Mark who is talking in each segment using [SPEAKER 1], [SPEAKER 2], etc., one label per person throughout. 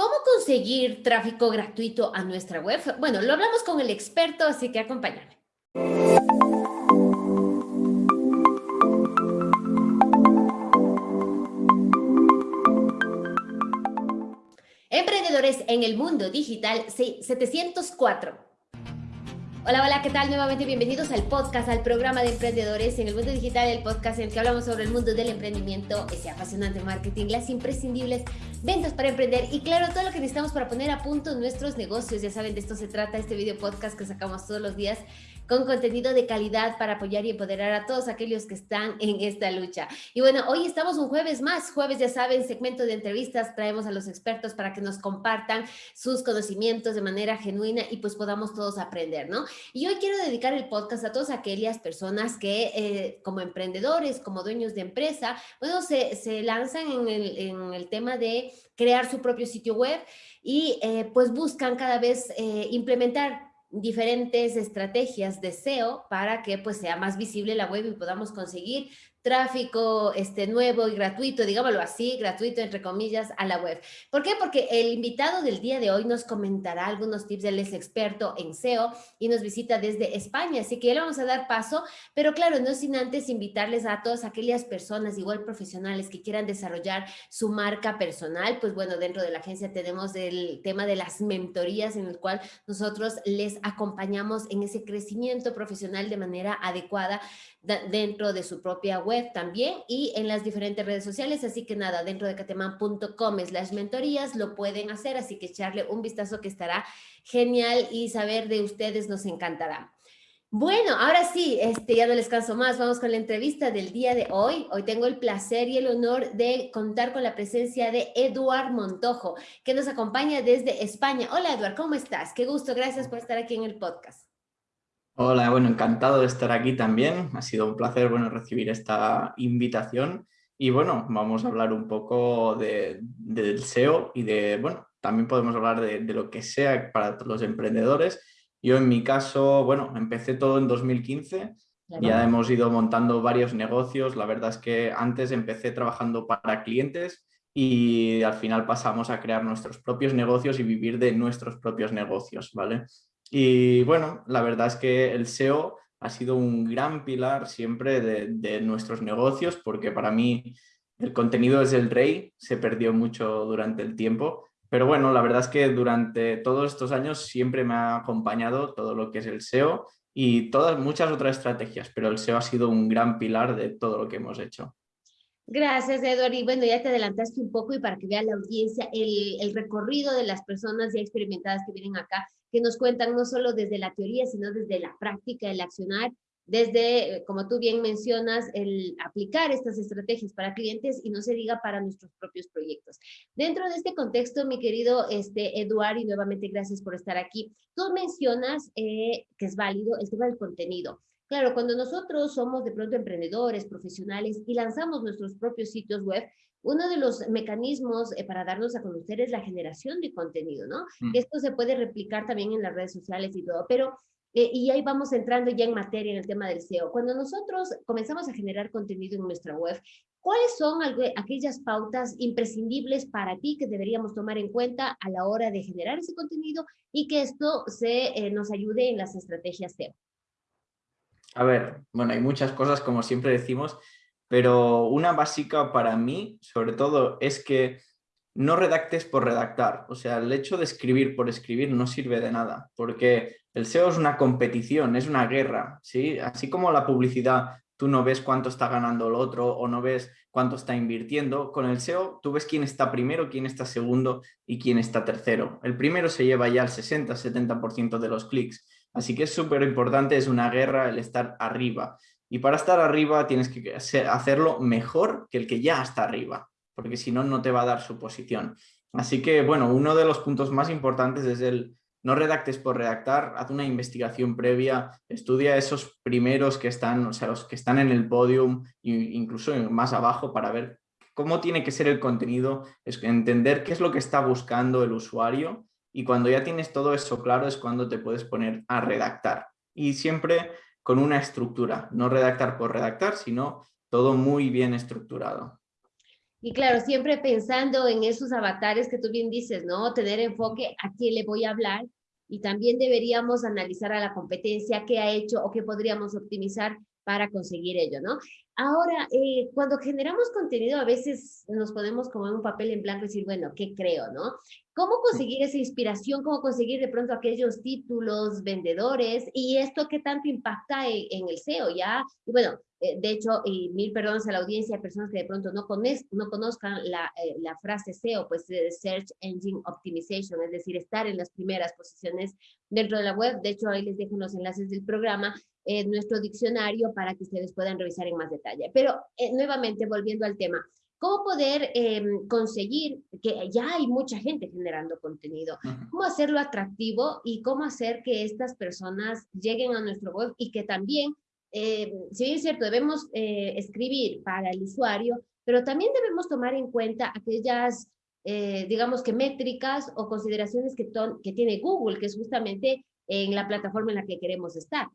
[SPEAKER 1] ¿Cómo conseguir tráfico gratuito a nuestra web? Bueno, lo hablamos con el experto, así que acompáñame. Emprendedores en el mundo digital 704. Hola, hola, ¿qué tal? Nuevamente bienvenidos al podcast, al programa de emprendedores en el mundo digital, el podcast en el que hablamos sobre el mundo del emprendimiento, ese apasionante marketing, las imprescindibles ventas para emprender y claro, todo lo que necesitamos para poner a punto nuestros negocios. Ya saben, de esto se trata este video podcast que sacamos todos los días con contenido de calidad para apoyar y empoderar a todos aquellos que están en esta lucha. Y bueno, hoy estamos un jueves más, jueves ya saben, segmento de entrevistas, traemos a los expertos para que nos compartan sus conocimientos de manera genuina y pues podamos todos aprender, ¿no? Y hoy quiero dedicar el podcast a todas aquellas personas que eh, como emprendedores, como dueños de empresa, bueno, se, se lanzan en el, en el tema de crear su propio sitio web y eh, pues buscan cada vez eh, implementar diferentes estrategias de SEO para que pues sea más visible la web y podamos conseguir tráfico este, nuevo y gratuito, digámoslo así, gratuito entre comillas, a la web. ¿Por qué? Porque el invitado del día de hoy nos comentará algunos tips, él es experto en SEO y nos visita desde España, así que ya le vamos a dar paso, pero claro, no sin antes invitarles a todas aquellas personas, igual profesionales, que quieran desarrollar su marca personal, pues bueno, dentro de la agencia tenemos el tema de las mentorías en el cual nosotros les acompañamos en ese crecimiento profesional de manera adecuada dentro de su propia web también y en las diferentes redes sociales. Así que nada, dentro de cateman.com las mentorías lo pueden hacer, así que echarle un vistazo que estará genial y saber de ustedes nos encantará. Bueno, ahora sí, este, ya no les canso más, vamos con la entrevista del día de hoy. Hoy tengo el placer y el honor de contar con la presencia de Eduard Montojo, que nos acompaña desde España. Hola Eduard, ¿cómo estás? Qué gusto, gracias por estar aquí en el podcast.
[SPEAKER 2] Hola, bueno, encantado de estar aquí también. Ha sido un placer, bueno, recibir esta invitación. Y bueno, vamos a hablar un poco de, del SEO y de, bueno, también podemos hablar de, de, lo que sea para los emprendedores. Yo en mi caso, bueno, empecé todo en 2015. Ya hemos ido montando varios negocios. La verdad es que antes empecé trabajando para clientes y al final pasamos a crear nuestros propios negocios y vivir de nuestros propios negocios, ¿vale? Y bueno, la verdad es que el SEO ha sido un gran pilar siempre de, nuestros negocios porque para mí el contenido es el rey, se perdió mucho durante el tiempo, pero bueno, la verdad es que durante todos estos años siempre me ha acompañado todo lo que es el SEO y todas muchas otras estrategias, pero el SEO ha sido un gran pilar de todo lo que hemos hecho.
[SPEAKER 1] Gracias, Eduardo. Y bueno, ya te adelantaste un poco y para que vea la audiencia el, el, recorrido de las personas ya experimentadas que vienen acá, que nos cuentan no solo desde la teoría, sino desde la práctica, el accionar, desde, eh, como tú bien mencionas, el aplicar estas estrategias para clientes y no se diga para nuestros propios proyectos. Dentro de este contexto, mi querido este, Eduardo, y nuevamente gracias por estar aquí, tú mencionas eh, que es válido el tema del contenido. Claro, cuando nosotros somos de pronto emprendedores, profesionales y lanzamos nuestros propios sitios web, uno de los mecanismos eh, para darnos a conocer es la generación de contenido, ¿no? Mm. Esto se puede replicar también en las redes sociales y todo, pero, eh, y ahí vamos entrando ya en materia en el tema del SEO. Cuando nosotros comenzamos a generar contenido en nuestra web, ¿cuáles son aquellas pautas imprescindibles para ti que deberíamos tomar en cuenta a la hora de generar ese contenido y que esto se, eh, nos ayude en las estrategias SEO?
[SPEAKER 2] A ver, bueno, hay muchas cosas, como siempre decimos, pero una básica para mí, sobre todo, es que no redactes por redactar. O sea, el hecho de escribir por escribir no sirve de nada, porque el SEO es una competición, es una guerra, ¿sí? Así como la publicidad, tú no ves cuánto está ganando el otro o no ves cuánto está invirtiendo, con el SEO tú ves quién está primero, quién está segundo y quién está tercero. El primero se lleva ya el 60-70% de los clics Así que es súper importante, es una guerra el estar arriba. Y para estar arriba tienes que hacerlo mejor que el que ya está arriba, porque si no, no te va a dar su posición. Así que, bueno, uno de los puntos más importantes es el no redactes por redactar, haz una investigación previa, estudia esos primeros que están, o sea, los que están en el podium, incluso más abajo para ver cómo tiene que ser el contenido, entender qué es lo que está buscando el usuario y cuando ya tienes todo eso claro es cuando te puedes poner a redactar. Y siempre con una estructura, no redactar por redactar, sino todo muy bien estructurado.
[SPEAKER 1] Y claro, siempre pensando en esos avatares que tú bien dices, ¿no? Tener enfoque a quién le voy a hablar y también deberíamos analizar a la competencia qué ha hecho o qué podríamos optimizar para conseguir ello, ¿no? Ahora, eh, cuando generamos contenido, a veces nos ponemos como en un papel en blanco y decir, bueno, ¿qué creo, no? ¿Cómo conseguir esa inspiración? ¿Cómo conseguir de pronto aquellos títulos vendedores? Y esto qué tanto impacta en, el SEO, ¿ya? Y bueno, eh, de hecho, y mil perdones a la audiencia, hay personas que de pronto no, no conozcan la, eh, la, frase SEO, pues Search Engine Optimization, es decir, estar en las primeras posiciones dentro de la web. De hecho, ahí les dejo los enlaces del programa, nuestro diccionario para que ustedes puedan revisar en más detalle. Pero eh, nuevamente, volviendo al tema, ¿cómo poder em, conseguir que ya hay mucha gente generando contenido? ¿Cómo hacerlo atractivo y cómo hacer que estas personas lleguen a nuestro web y que también eh, si bien es cierto, debemos eh, escribir para el usuario, pero también debemos tomar en cuenta aquellas, eh, digamos que métricas o consideraciones que, que tiene Google, que es justamente en la plataforma en la que queremos estar.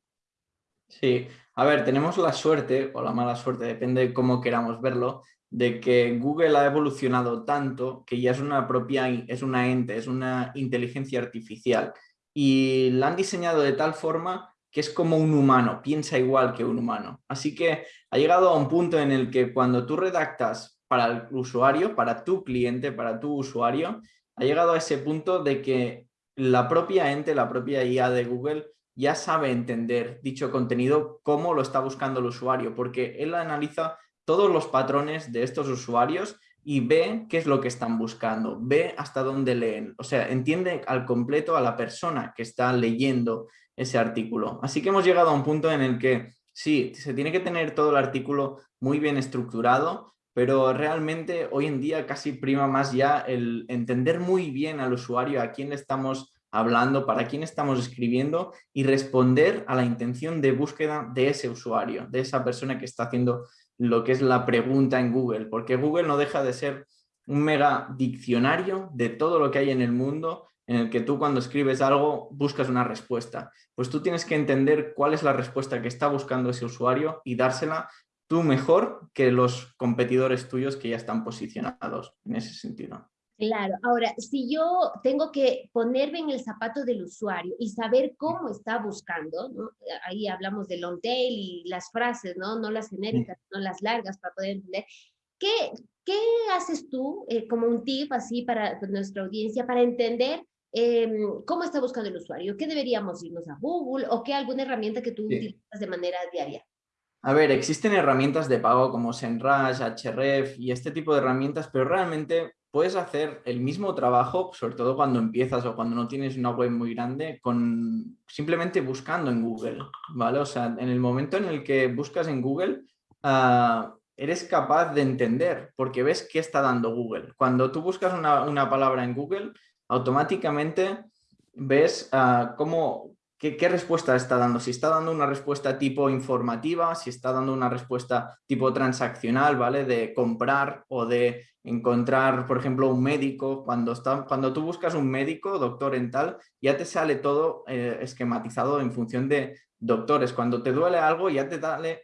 [SPEAKER 2] Sí, a ver, tenemos la suerte, o la mala suerte, depende de cómo queramos verlo, de que Google ha evolucionado tanto que ya es una propia, es una ente, es una inteligencia artificial y la han diseñado de tal forma que es como un humano, piensa igual que un humano. Así que ha llegado a un punto en el que cuando tú redactas para el usuario, para tu cliente, para tu usuario, ha llegado a ese punto de que la propia ente, la propia IA de Google ya sabe entender dicho contenido, cómo lo está buscando el usuario, porque él analiza todos los patrones de estos usuarios y ve qué es lo que están buscando, ve hasta dónde leen, o sea, entiende al completo a la persona que está leyendo ese artículo. Así que hemos llegado a un punto en el que sí, se tiene que tener todo el artículo muy bien estructurado, pero realmente hoy en día casi prima más ya el entender muy bien al usuario a quién le estamos hablando, para quién estamos escribiendo y responder a la intención de búsqueda de ese usuario, de esa persona que está haciendo lo que es la pregunta en Google, porque Google no deja de ser un mega diccionario de todo lo que hay en el mundo en el que tú cuando escribes algo buscas una respuesta. Pues tú tienes que entender cuál es la respuesta que está buscando ese usuario y dársela tú mejor que los competidores tuyos que ya están posicionados en ese sentido.
[SPEAKER 1] Claro, ahora, si yo tengo que ponerme en el zapato del usuario y saber cómo está buscando, ¿no? ahí hablamos de long tail y las frases, ¿no? no las genéricas, no las largas para poder entender, ¿qué, qué haces tú eh, como un tip así para nuestra audiencia para entender Em, cómo está buscando el usuario, qué deberíamos irnos a Google o qué alguna herramienta que tú utilizas de manera diaria.
[SPEAKER 2] A ver, existen herramientas de pago como SEMrush, Href y este tipo de herramientas, pero realmente puedes hacer el mismo trabajo, sobre todo cuando empiezas o cuando no tienes una web muy grande, con simplemente buscando en Google, ¿vale? O sea, en el momento en el que buscas en Google, ah, eres capaz de entender, porque ves qué está dando Google. Cuando tú buscas una, palabra en Google, automáticamente ves uh, cómo, qué, respuesta está dando. Si está dando una respuesta tipo informativa, si está dando una respuesta tipo transaccional, ¿vale? De comprar o de encontrar, por ejemplo, un médico. Cuando, está, cuando tú buscas un médico, doctor en tal, ya te sale todo eh, esquematizado en función de doctores. Cuando te duele algo, ya te,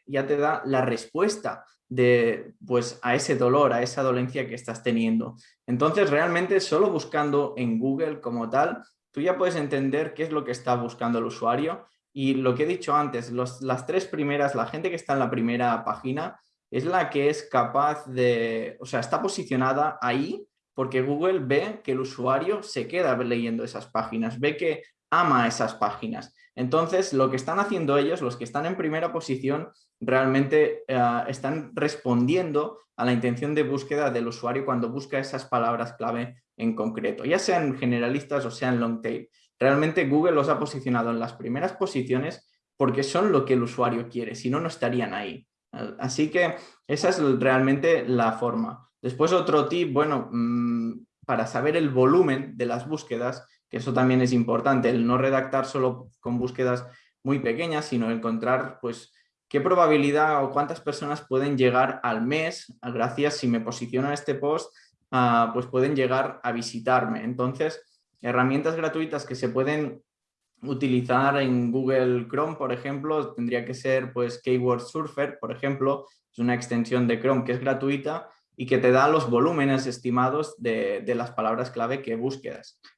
[SPEAKER 2] ya te da la respuesta de, pues, a ese dolor, a esa dolencia que estás teniendo. Entonces, realmente solo buscando en Google como tal, tú ya puedes entender qué es lo que está buscando el usuario y lo que he dicho antes, las tres primeras, la gente que está en la primera página es la que es capaz de, o sea, está posicionada ahí porque Google ve que el usuario se queda leyendo esas páginas, ve que ama esas páginas. Entonces, lo que están haciendo ellos, los que están en primera posición, realmente eh, están respondiendo a la intención de búsqueda del usuario cuando busca esas palabras clave en concreto, ya sean generalistas o sean long tail. Realmente Google los ha posicionado en las primeras posiciones porque son lo que el usuario quiere, si no, no estarían ahí. Así que esa es realmente la forma. Después otro tip, bueno, mm, para saber el volumen de las búsquedas, que eso también es importante, el no redactar solo con búsquedas muy pequeñas, sino encontrar pues qué probabilidad o cuántas personas pueden llegar al mes, gracias si me posiciono este post, pues pueden llegar a visitarme. Entonces, herramientas gratuitas que se pueden utilizar en Google Chrome, por ejemplo, tendría que ser pues Keyword Surfer, por ejemplo, es una extensión de Chrome que es gratuita y que te da los volúmenes estimados de, de las palabras clave que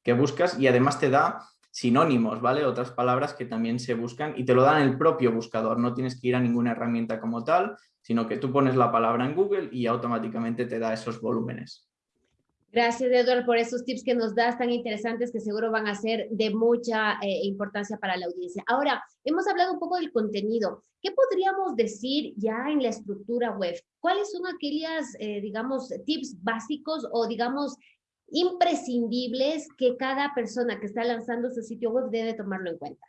[SPEAKER 2] que buscas y además te da sinónimos, ¿vale? Otras palabras que también se buscan y te lo dan el propio buscador, no tienes que ir a ninguna herramienta como tal, sino que tú pones la palabra en Google y automáticamente te da esos volúmenes.
[SPEAKER 1] Gracias, Eduardo, por esos tips que nos das tan interesantes que seguro van a ser de mucha eh, importancia para la audiencia. Ahora, hemos hablado un poco del contenido. ¿Qué podríamos decir ya en la estructura web? ¿Cuáles son aquellas, eh, digamos, tips básicos o, digamos, imprescindibles que cada persona que está lanzando su sitio web debe tomarlo en cuenta?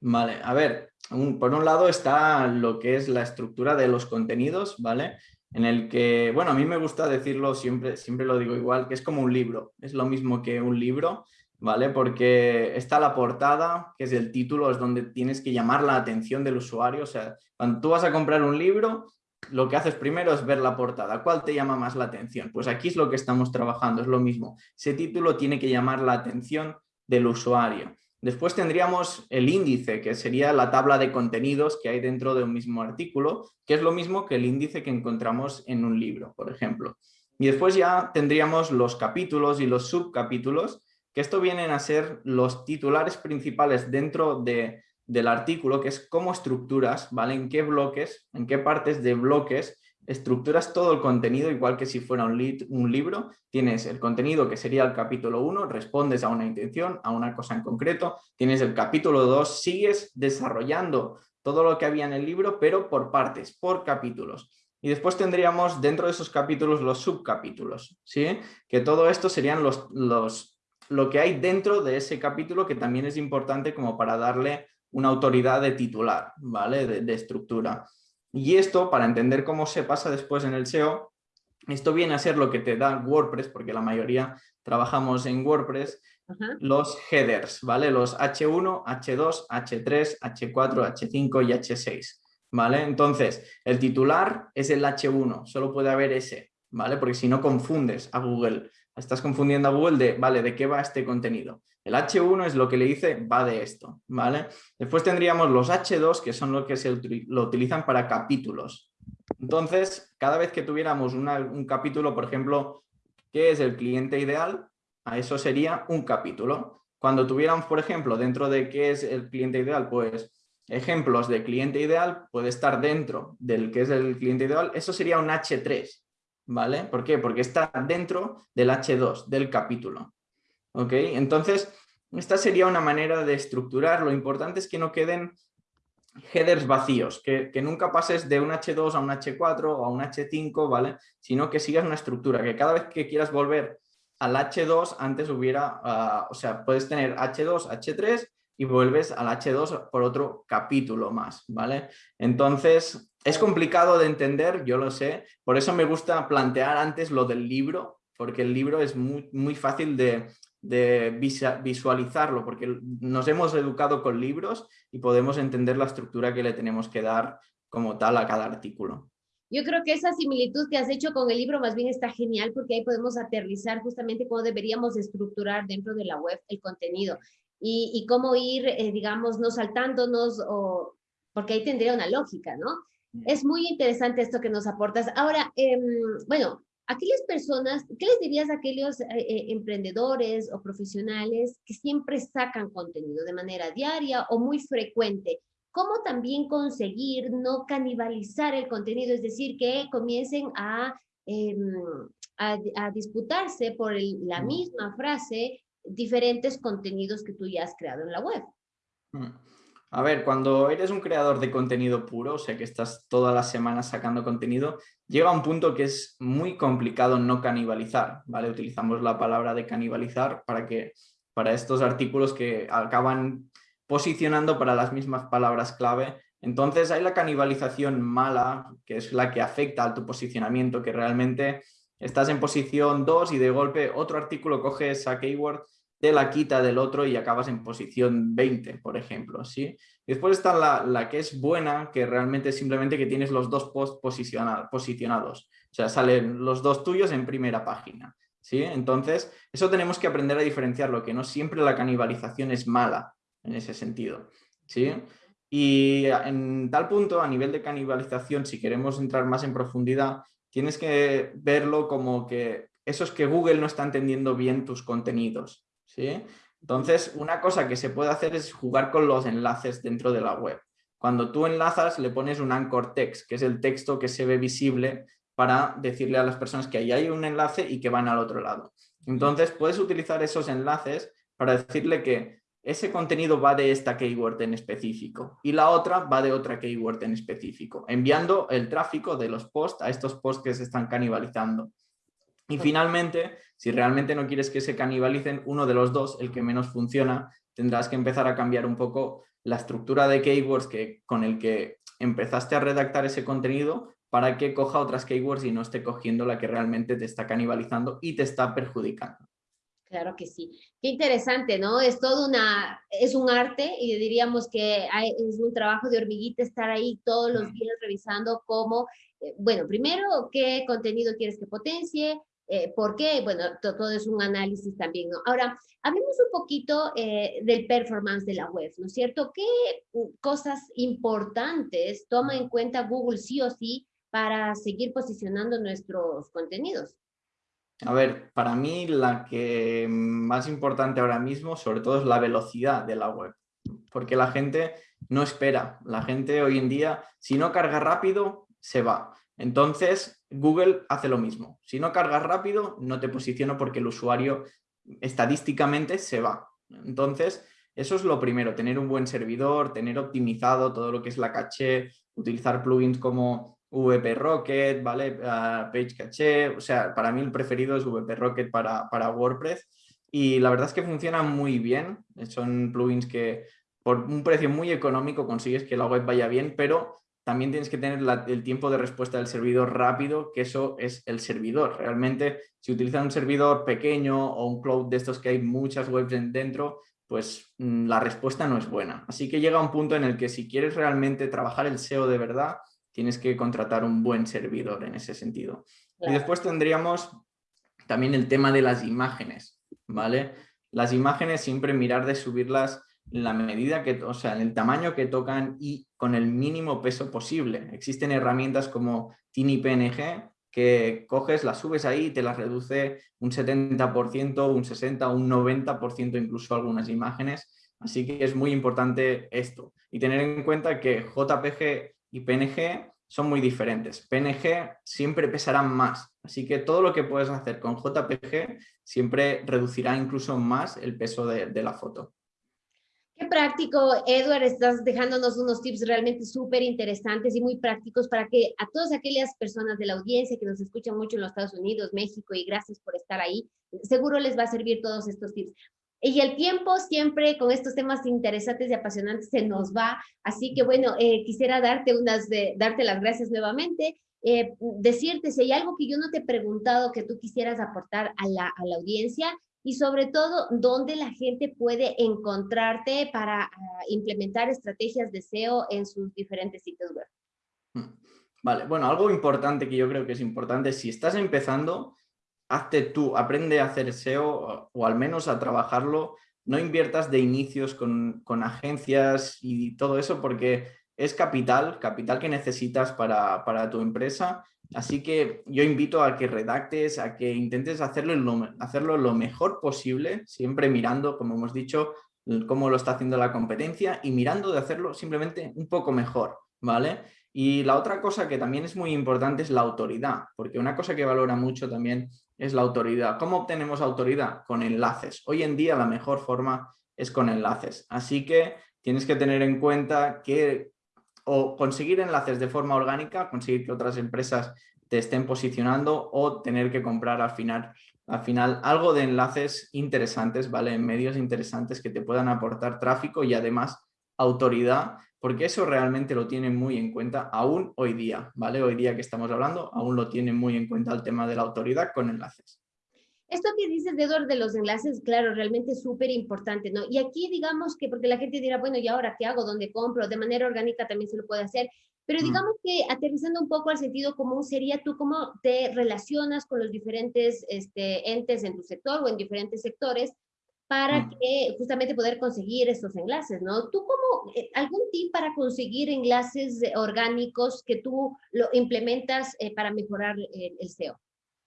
[SPEAKER 2] Vale, a ver, por un lado está lo que es la estructura de los contenidos, ¿vale? En el que, bueno, a mí me gusta decirlo siempre, siempre lo digo igual, que es como un libro, es lo mismo que un libro, ¿vale? Porque está la portada, que es el título, es donde tienes que llamar la atención del usuario, o sea, cuando tú vas a comprar un libro, lo que haces primero es ver la portada. ¿Cuál te llama más la atención? Pues aquí es lo que estamos trabajando, es lo mismo. Ese título tiene que llamar la atención del usuario. Después tendríamos el índice, que sería la tabla de contenidos que hay dentro de un mismo artículo, que es lo mismo que el índice que encontramos en un libro, por ejemplo. Y después ya tendríamos los capítulos y los subcapítulos, que esto vienen a ser los titulares principales dentro de del artículo, que es cómo estructuras, ¿vale? En qué bloques, en qué partes de bloques estructuras todo el contenido, igual que si fuera un, un libro, tienes el contenido que sería el capítulo 1, respondes a una intención, a una cosa en concreto, tienes el capítulo 2, sigues desarrollando todo lo que había en el libro, pero por partes, por capítulos. Y después tendríamos dentro de esos capítulos los subcapítulos, ¿sí? Que todo esto serían los, los, lo que hay dentro de ese capítulo que también es importante como para darle una autoridad de titular, ¿vale? De, estructura. Y esto, para entender cómo se pasa después en el SEO, esto viene a ser lo que te da WordPress, porque la mayoría trabajamos en WordPress, los headers, ¿vale? Los H1, H2, H3, H4, H5 y H6, ¿vale? Entonces, el titular es el H1, solo puede haber ese, ¿vale? Porque si no confundes a Google, estás confundiendo a Google de, vale, ¿de qué va este contenido? El H1 es lo que le dice va de esto, ¿vale? Después tendríamos los H2 que son lo que se lo utilizan para capítulos. Entonces, cada vez que tuviéramos un capítulo, por ejemplo, ¿qué es el cliente ideal? A eso sería un capítulo. Cuando tuviéramos, por ejemplo, dentro de qué es el cliente ideal, pues ejemplos de cliente ideal puede estar dentro del que es el cliente ideal, eso sería un H3, ¿vale? ¿Por qué? Porque está dentro del H2, del capítulo. ¿Ok? Entonces, esta sería una manera de estructurar. Lo importante es que no queden headers vacíos, que, nunca pases de un H2 a un H4 o a un H5, ¿vale? Sino que sigas una estructura, que cada vez que quieras volver al H2, antes hubiera, ah, o sea, puedes tener H2, H3 y vuelves al H2 por otro capítulo más, ¿vale? Entonces, es complicado de entender, yo lo sé, por eso me gusta plantear antes lo del libro, porque el libro es muy, muy fácil de, de visualizarlo, porque nos hemos educado con libros y podemos entender la estructura que le tenemos que dar como tal a cada artículo.
[SPEAKER 1] Yo creo que esa similitud que has hecho con el libro más bien está genial porque ahí podemos aterrizar justamente cómo deberíamos estructurar dentro de la web el contenido y, cómo ir, eh, digamos, no saltándonos o porque ahí tendría una lógica, ¿no? Es muy interesante esto que nos aportas. Ahora, em, bueno, aquellas personas, ¿qué les dirías a aquellos eh, eh, emprendedores o profesionales que siempre sacan contenido de manera diaria o muy frecuente? ¿Cómo también conseguir no canibalizar el contenido? Es decir, que comiencen a, em, a, disputarse por la misma frase diferentes contenidos que tú ya has creado en la web.
[SPEAKER 2] Mm. A ver, cuando eres un creador de contenido puro, o sea que estás todas las semanas sacando contenido, llega un punto que es muy complicado no canibalizar, ¿vale? Utilizamos la palabra de canibalizar para, que, para estos artículos que acaban posicionando para las mismas palabras clave. Entonces hay la canibalización mala, que es la que afecta a tu posicionamiento, que realmente estás en posición 2 y de golpe otro artículo coge esa keyword de la quita del otro y acabas en posición 20, por ejemplo. ¿sí? Después está la, la, que es buena, que realmente es simplemente que tienes los dos posts posicionados. O sea, salen los dos tuyos en primera página. ¿sí? Entonces, eso tenemos que aprender a diferenciarlo, que no siempre la canibalización es mala en ese sentido. ¿sí? Y en tal punto, a nivel de canibalización, si queremos entrar más en profundidad, tienes que verlo como que eso es que Google no está entendiendo bien tus contenidos. ¿Sí? Entonces, una cosa que se puede hacer es jugar con los enlaces dentro de la web. Cuando tú enlazas, le pones un anchor text, que es el texto que se ve visible para decirle a las personas que ahí hay un enlace y que van al otro lado. Entonces, puedes utilizar esos enlaces para decirle que ese contenido va de esta keyword en específico y la otra va de otra keyword en específico, enviando el tráfico de los posts a estos posts que se están canibalizando. Y finalmente, si realmente no quieres que se canibalicen, uno de los dos, el que menos funciona, tendrás que empezar a cambiar un poco la estructura de keywords que, con el que empezaste a redactar ese contenido para que coja otras keywords y no esté cogiendo la que realmente te está canibalizando y te está perjudicando.
[SPEAKER 1] Claro que sí. Qué interesante, ¿no? Es todo una, es un arte y diríamos que es un trabajo de hormiguita estar ahí todos los días revisando cómo, eh, bueno, primero, qué contenido quieres que potencie, eh, por qué, bueno, todo es un análisis también. Ahora, hablemos un poquito eh, del performance de la web, ¿no es cierto? ¿Qué cosas importantes toma en cuenta Google sí o sí para seguir posicionando nuestros contenidos?
[SPEAKER 2] A ver, para mí la que más importante ahora mismo, sobre todo, es la velocidad de la web. Porque la gente no espera. La gente hoy en día, si no carga rápido, se va. Entonces, Google hace lo mismo. Si no cargas rápido, no te posiciono porque el usuario estadísticamente se va. Entonces, eso es lo primero, tener un buen servidor, tener optimizado todo lo que es la caché, utilizar plugins como VP Rocket, ¿vale? Ah, Page Cache, o sea, para mí el preferido es VP Rocket para, para WordPress y la verdad es que funciona muy bien, son plugins que por un precio muy económico consigues que la web vaya bien, pero también tienes que tener el tiempo de respuesta del servidor rápido, que eso es el servidor. Realmente, si utilizas un servidor pequeño o un cloud de estos que hay muchas webs dentro, pues mm, la respuesta no es buena. Así que llega un punto en el que si quieres realmente trabajar el SEO de verdad, tienes que contratar un buen servidor en ese sentido. Y después tendríamos también el tema de las imágenes, ¿vale? Las imágenes siempre mirar de subirlas la medida que, o sea, en el tamaño que tocan y con el mínimo peso posible. Existen herramientas como TiniPNG que coges, las subes ahí y te las reduce un 70%, un 60%, un 90% incluso algunas imágenes. Así que es muy importante esto. Y tener en cuenta que JPG y PNG son muy diferentes. PNG siempre pesarán más, así que todo lo que puedes hacer con JPG siempre reducirá incluso más el peso de la foto.
[SPEAKER 1] Práctico, Edward, estás dejándonos unos tips realmente súper interesantes y muy prácticos para que a todas aquellas personas de la audiencia que nos escuchan mucho en los Estados Unidos, México, y gracias por estar ahí, seguro les va a servir todos estos tips. Y el tiempo siempre con estos temas interesantes y apasionantes se nos va, así que bueno, eh, quisiera darte, unas de, darte las gracias nuevamente, eh, decirte si hay algo que yo no te he preguntado que tú quisieras aportar a la, a la audiencia y sobre todo dónde la gente puede encontrarte para ah, implementar estrategias de SEO en sus diferentes sitios web.
[SPEAKER 2] Mm, vale, bueno, algo importante que yo creo que es importante, si estás empezando, hazte tú, aprende a hacer SEO o, al menos a trabajarlo, no inviertas de inicios con, agencias y todo eso porque es capital, capital que necesitas para, tu empresa. Así que yo invito a que redactes, a que intentes hacerlo lo, hacerlo lo mejor posible, siempre mirando, como hemos dicho, cómo lo está haciendo la competencia y mirando de hacerlo simplemente un poco mejor, ¿vale? Y la otra cosa que también es muy importante es la autoridad, porque una cosa que valora mucho también es la autoridad. ¿Cómo obtenemos autoridad? Con enlaces. Hoy en día la mejor forma es con enlaces. Así que tienes que tener en cuenta que o conseguir enlaces de forma orgánica, conseguir que otras empresas te estén posicionando o tener que comprar al final, al final algo de enlaces interesantes, ¿vale? En medios interesantes que te puedan aportar tráfico y además autoridad porque eso realmente lo tienen muy en cuenta aún hoy día, ¿vale? Hoy día que estamos hablando, aún lo tienen muy en cuenta el tema de la autoridad con enlaces.
[SPEAKER 1] Esto que dices, Edward, de los enlaces, claro, realmente es súper importante, ¿no? Y aquí digamos que, porque la gente dirá, bueno, ¿y ahora qué hago? ¿Dónde compro? De manera orgánica también se lo puede hacer, pero mm. digamos que aterrizando un poco al sentido común sería tú cómo te relacionas con los diferentes este, entes en tu sector o en diferentes sectores para
[SPEAKER 2] Mm.
[SPEAKER 1] que justamente poder conseguir estos enlaces, ¿no? ¿Tú como eh, algún tip para conseguir enlaces eh, orgánicos que tú lo implementas eh, para mejorar el, el SEO?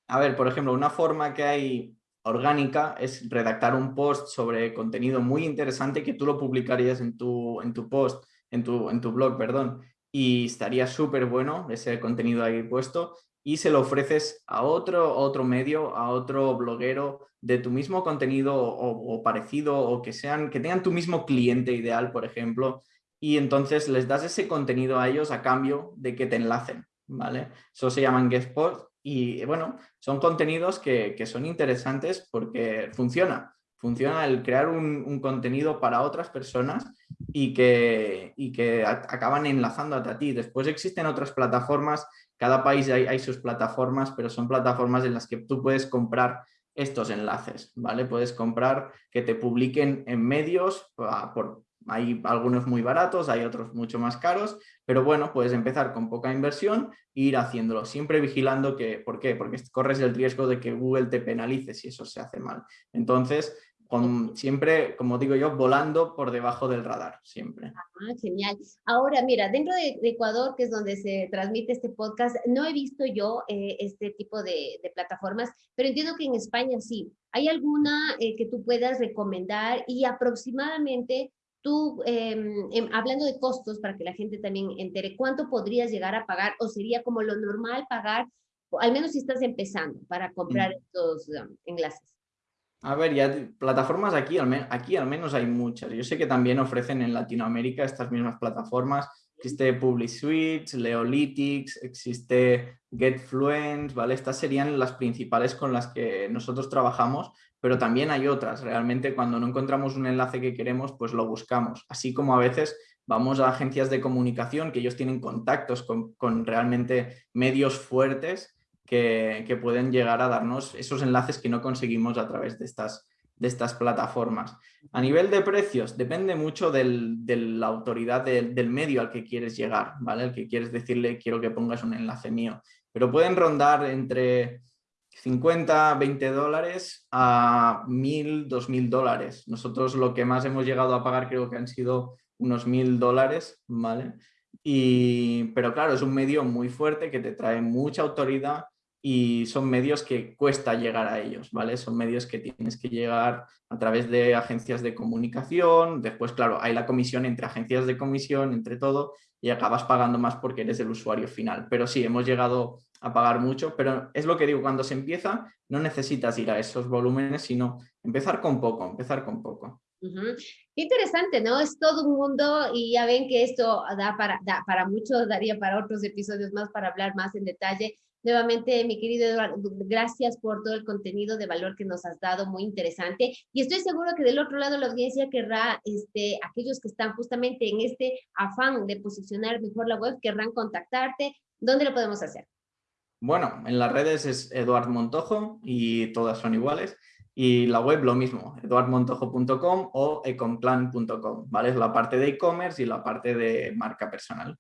[SPEAKER 2] A ver, por ejemplo, una forma que hay orgánica es redactar un post sobre contenido muy interesante que tú lo publicarías en tu, en tu post, en tu, en tu blog, perdón, y estaría súper bueno ese contenido ahí puesto y se lo ofreces a otro, otro medio, a otro bloguero de tu mismo contenido o, o, parecido o que, sean, que tengan tu mismo cliente ideal, por ejemplo, y entonces les das ese contenido a ellos a cambio de que te enlacen, ¿vale? Eso se llaman guest posts y bueno, son contenidos que, que son interesantes porque funciona, funciona el crear un, un, contenido para otras personas y que, y que acaban enlazándote a ti. Después existen otras plataformas, cada país hay, hay, sus plataformas, pero son plataformas en las que tú puedes comprar estos enlaces, ¿vale? Puedes comprar que te publiquen en medios por, hay algunos muy baratos, hay otros mucho más caros, pero bueno, puedes empezar con poca inversión e ir haciéndolo, siempre vigilando que, ¿por qué? Porque corres el riesgo de que Google te penalice si eso se hace mal. Entonces, con, siempre, como digo yo, volando por debajo del radar, siempre.
[SPEAKER 1] Ah, genial. Ahora, mira, dentro de, de, Ecuador, que es donde se transmite este podcast, no he visto yo eh, este tipo de, de, plataformas, pero entiendo que en España sí. ¿Hay alguna eh, que tú puedas recomendar y aproximadamente tú, eh, hablando de costos, para que la gente también entere, ¿cuánto podrías llegar a pagar o sería como lo normal pagar, al menos si estás empezando, para comprar mm. estos um, enlaces?
[SPEAKER 2] A ver, ya plataformas aquí al, aquí al menos hay muchas. Yo sé que también ofrecen en Latinoamérica estas mismas plataformas. Existe Public Suites, Leolytics, existe GetFluence, ¿vale? Estas serían las principales con las que nosotros trabajamos, pero también hay otras. Realmente cuando no encontramos un enlace que queremos, pues lo buscamos. Así como a veces vamos a agencias de comunicación que ellos tienen contactos con, con realmente medios fuertes que, que, pueden llegar a darnos esos enlaces que no conseguimos a través de estas, de estas plataformas. A nivel de precios, depende mucho de la autoridad de, del medio al que quieres llegar, ¿vale? El que quieres decirle quiero que pongas un enlace mío. Pero pueden rondar entre 50, 20 dólares a 1000, 2000 dólares. Nosotros lo que más hemos llegado a pagar creo que han sido unos 1000 dólares, ¿vale? Y, pero claro, es un medio muy fuerte que te trae mucha autoridad y son medios que cuesta llegar a ellos, ¿vale? Son medios que tienes que llegar a través de agencias de comunicación, después, claro, hay la comisión entre agencias de comisión, entre todo, y acabas pagando más porque eres el usuario final. Pero sí, hemos llegado a pagar mucho, pero es lo que digo, cuando se empieza no necesitas ir a esos volúmenes, sino empezar con poco, empezar con poco.
[SPEAKER 1] Uh -huh. Interesante, ¿no? Es todo un mundo y ya ven que esto da para, da para mucho, daría para otros episodios más para hablar más en detalle. Nuevamente, mi querido Eduardo, gracias por todo el contenido de valor que nos has dado, muy interesante. Y estoy seguro que del otro lado la audiencia querrá, este, aquellos que están justamente en este afán de posicionar mejor la web, querrán contactarte. ¿Dónde lo podemos hacer?
[SPEAKER 2] Bueno, en las redes es Eduard Montojo y todas son iguales. Y la web lo mismo, eduardmontojo.com o econclan.com, ¿vale? Es la parte de e-commerce y la parte de marca personal.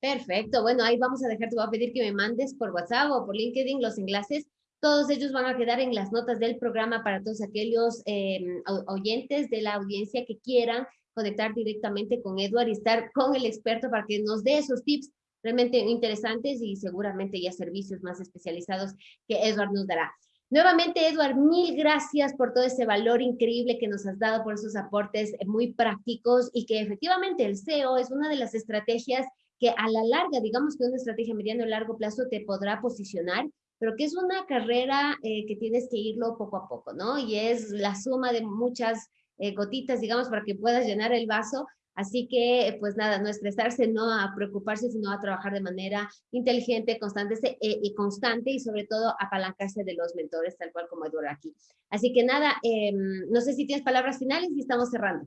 [SPEAKER 1] Perfecto, bueno, ahí vamos a dejar, te voy a pedir que me mandes por WhatsApp o por LinkedIn los enlaces. Todos ellos van a quedar en las notas del programa para todos aquellos eh, oyentes de la audiencia que quieran conectar directamente con Edward y estar con el experto para que nos dé esos tips realmente interesantes y seguramente ya servicios más especializados que Edward nos dará. Nuevamente, Edward, mil gracias por todo ese valor increíble que nos has dado, por esos aportes muy prácticos y que efectivamente el SEO es una de las estrategias que a la larga, digamos que una estrategia mediano y largo plazo te podrá posicionar, pero que es una carrera eh, que tienes que irlo poco a poco, ¿no? Y es la suma de muchas eh, gotitas, digamos, para que puedas llenar el vaso. Así que, pues nada, no estresarse, no a preocuparse, sino a trabajar de manera inteligente, constante eh, y constante y sobre todo apalancarse de los mentores, tal cual como Eduardo aquí. Así que nada, eh, no sé si tienes palabras finales y estamos cerrando.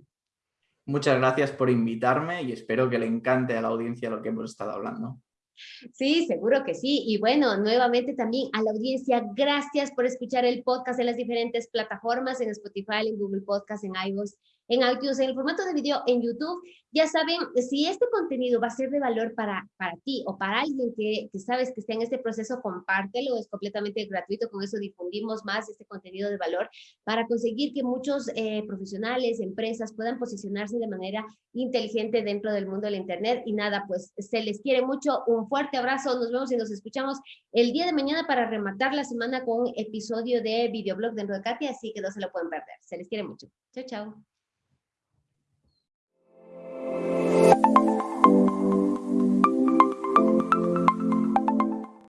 [SPEAKER 2] Muchas gracias por invitarme y espero que le encante a la audiencia lo que hemos estado hablando.
[SPEAKER 1] Sí, seguro que sí. Y bueno, nuevamente también a la audiencia, gracias por escuchar el podcast en las diferentes plataformas, en Spotify, en Google Podcast, en iVoox, en iTunes, en el formato de video en YouTube. Ya saben, si este contenido va a ser de valor para, para ti o para alguien que, que sabes que está en este proceso, compártelo, es completamente gratuito, con eso difundimos más este contenido de valor para conseguir que muchos eh, profesionales, empresas puedan posicionarse de manera inteligente dentro del mundo del Internet. Y nada, pues se les quiere mucho, un fuerte abrazo, nos vemos y nos escuchamos el día de mañana para rematar la semana con episodio de videoblog dentro de Katia, así que no se lo pueden perder. Se les quiere mucho. Chao, chao.